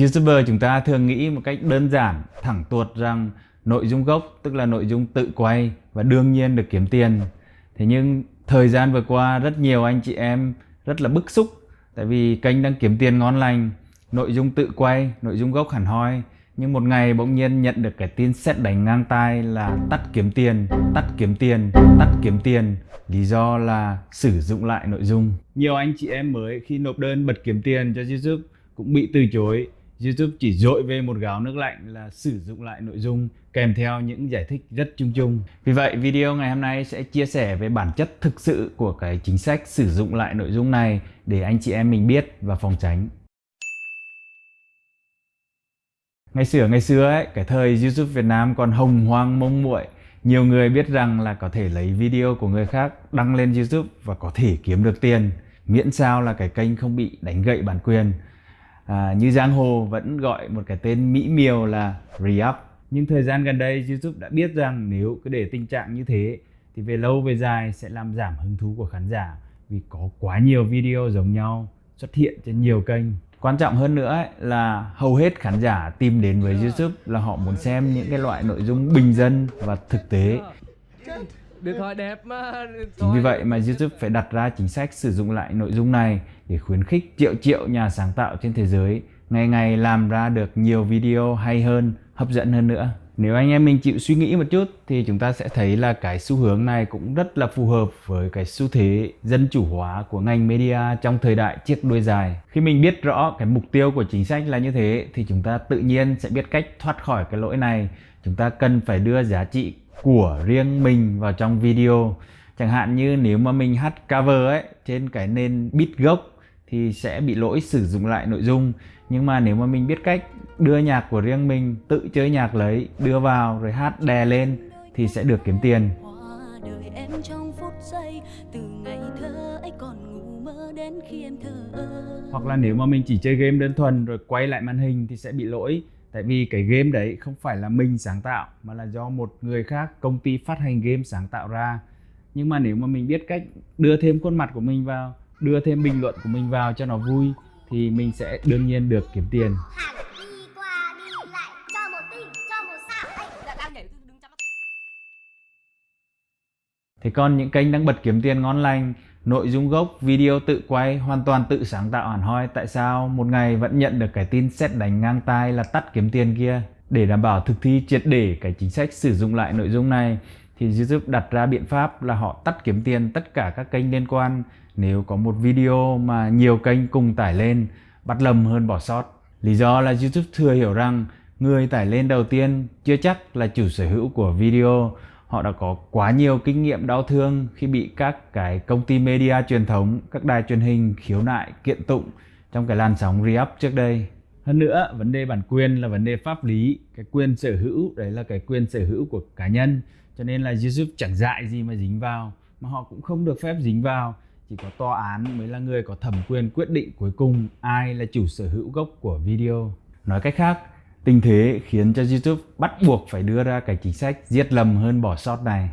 YouTuber chúng ta thường nghĩ một cách đơn giản, thẳng tuột rằng nội dung gốc tức là nội dung tự quay và đương nhiên được kiếm tiền. Thế nhưng thời gian vừa qua rất nhiều anh chị em rất là bức xúc tại vì kênh đang kiếm tiền ngon lành, nội dung tự quay, nội dung gốc hẳn hoi nhưng một ngày bỗng nhiên nhận được cái tin xét đánh ngang tai là tắt kiếm tiền, tắt kiếm tiền, tắt kiếm tiền Lý do là sử dụng lại nội dung Nhiều anh chị em mới khi nộp đơn bật kiếm tiền cho YouTube cũng bị từ chối YouTube chỉ dội về một gáo nước lạnh là sử dụng lại nội dung kèm theo những giải thích rất chung chung. Vì vậy video ngày hôm nay sẽ chia sẻ về bản chất thực sự của cái chính sách sử dụng lại nội dung này để anh chị em mình biết và phòng tránh. Ngày xưa ngày xưa ấy, cái thời YouTube Việt Nam còn hồng hoang mông muội nhiều người biết rằng là có thể lấy video của người khác đăng lên YouTube và có thể kiếm được tiền miễn sao là cái kênh không bị đánh gậy bản quyền à, như giang hồ vẫn gọi một cái tên mỹ miều là re-up. Nhưng thời gian gần đây YouTube đã biết rằng nếu cứ để tình trạng như thế thì về lâu về dài sẽ làm giảm hứng thú của khán giả vì có quá nhiều video giống nhau xuất hiện trên nhiều kênh. Quan trọng hơn nữa ấy, là hầu hết khán giả tìm đến với YouTube là họ muốn xem những cái loại nội dung bình dân và thực tế điện thoại đẹp mà chính vì vậy mà YouTube phải đặt ra chính sách sử dụng lại nội dung này để khuyến khích triệu triệu nhà sáng tạo trên thế giới ngày ngày làm ra được nhiều video hay hơn hấp dẫn hơn nữa nếu anh em mình chịu suy nghĩ một chút thì chúng ta sẽ thấy là cái xu hướng này cũng rất là phù hợp với cái xu thế dân chủ hóa của ngành media trong thời đại chiếc đuôi dài. Khi mình biết rõ cái mục tiêu của chính sách là như thế thì chúng ta tự nhiên sẽ biết cách thoát khỏi cái lỗi này. Chúng ta cần phải đưa giá trị của riêng mình vào trong video. Chẳng hạn như nếu mà mình hát cover ấy, trên cái nền beat gốc thì sẽ bị lỗi sử dụng lại nội dung. Nhưng mà nếu mà mình biết cách đưa nhạc của riêng mình, tự chơi nhạc lấy, đưa vào rồi hát đè lên thì sẽ được kiếm tiền. Hoặc là nếu mà mình chỉ chơi game đơn thuần rồi quay lại màn hình thì sẽ bị lỗi tại vì cái game đấy không phải là mình sáng tạo mà là do một người khác công ty phát hành game sáng tạo ra. Nhưng mà nếu mà mình biết cách đưa thêm khuôn mặt của mình vào đưa thêm bình luận của mình vào cho nó vui thì mình sẽ đương nhiên được kiếm tiền. Thế còn những kênh đang bật kiếm tiền ngon lành, nội dung gốc, video tự quay, hoàn toàn tự sáng tạo hẳn hoi tại sao một ngày vẫn nhận được cái tin xét đánh ngang tai là tắt kiếm tiền kia? Để đảm bảo thực thi triệt để cái chính sách sử dụng lại nội dung này thì YouTube đặt ra biện pháp là họ tắt kiếm tiền tất cả các kênh liên quan nếu có một video mà nhiều kênh cùng tải lên bắt lầm hơn bỏ sót. Lý do là YouTube thừa hiểu rằng người tải lên đầu tiên chưa chắc là chủ sở hữu của video. Họ đã có quá nhiều kinh nghiệm đau thương khi bị các cái công ty media truyền thống, các đài truyền hình khiếu nại, kiện tụng trong cái làn sóng re-up trước đây. Hơn nữa, vấn đề bản quyền là vấn đề pháp lý, cái quyền sở hữu đấy là cái quyền sở hữu của cá nhân. Cho nên là YouTube chẳng dại gì mà dính vào, mà họ cũng không được phép dính vào chỉ có tòa án mới là người có thẩm quyền quyết định cuối cùng ai là chủ sở hữu gốc của video. Nói cách khác, tình thế khiến cho YouTube bắt buộc phải đưa ra cái chính sách giết lầm hơn bỏ sót này.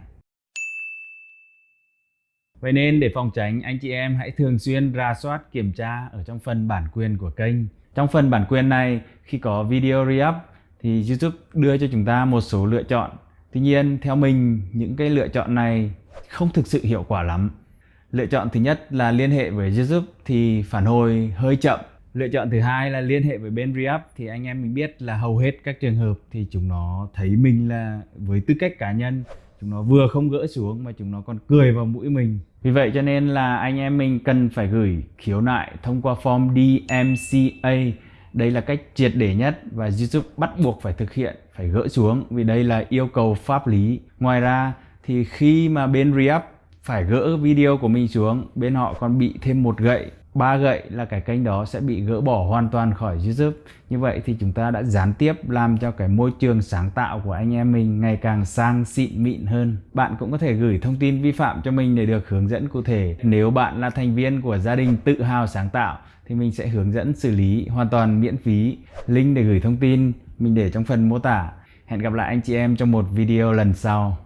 Vậy nên để phòng tránh, anh chị em hãy thường xuyên ra soát kiểm tra ở trong phần bản quyền của kênh. Trong phần bản quyền này, khi có video re-up thì YouTube đưa cho chúng ta một số lựa chọn. Tuy nhiên, theo mình, những cái lựa chọn này không thực sự hiệu quả lắm Lựa chọn thứ nhất là liên hệ với YouTube thì phản hồi hơi chậm. Lựa chọn thứ hai là liên hệ với bên Reup thì anh em mình biết là hầu hết các trường hợp thì chúng nó thấy mình là với tư cách cá nhân chúng nó vừa không gỡ xuống mà chúng nó còn cười vào mũi mình. Vì vậy cho nên là anh em mình cần phải gửi khiếu nại thông qua form DMCA. Đây là cách triệt để nhất và YouTube bắt buộc phải thực hiện, phải gỡ xuống vì đây là yêu cầu pháp lý. Ngoài ra thì khi mà bên Reup phải gỡ video của mình xuống bên họ còn bị thêm một gậy ba gậy là cái kênh đó sẽ bị gỡ bỏ hoàn toàn khỏi YouTube. Như vậy thì chúng ta đã gián tiếp làm cho cái môi trường sáng tạo của anh em mình ngày càng sang xịn mịn hơn. Bạn cũng có thể gửi thông tin vi phạm cho mình để được hướng dẫn cụ thể. Nếu bạn là thành viên của gia đình tự hào sáng tạo, thì mình sẽ hướng dẫn xử lý hoàn toàn miễn phí. Link để gửi thông tin mình để trong phần mô tả. Hẹn gặp lại anh chị em trong một video lần sau.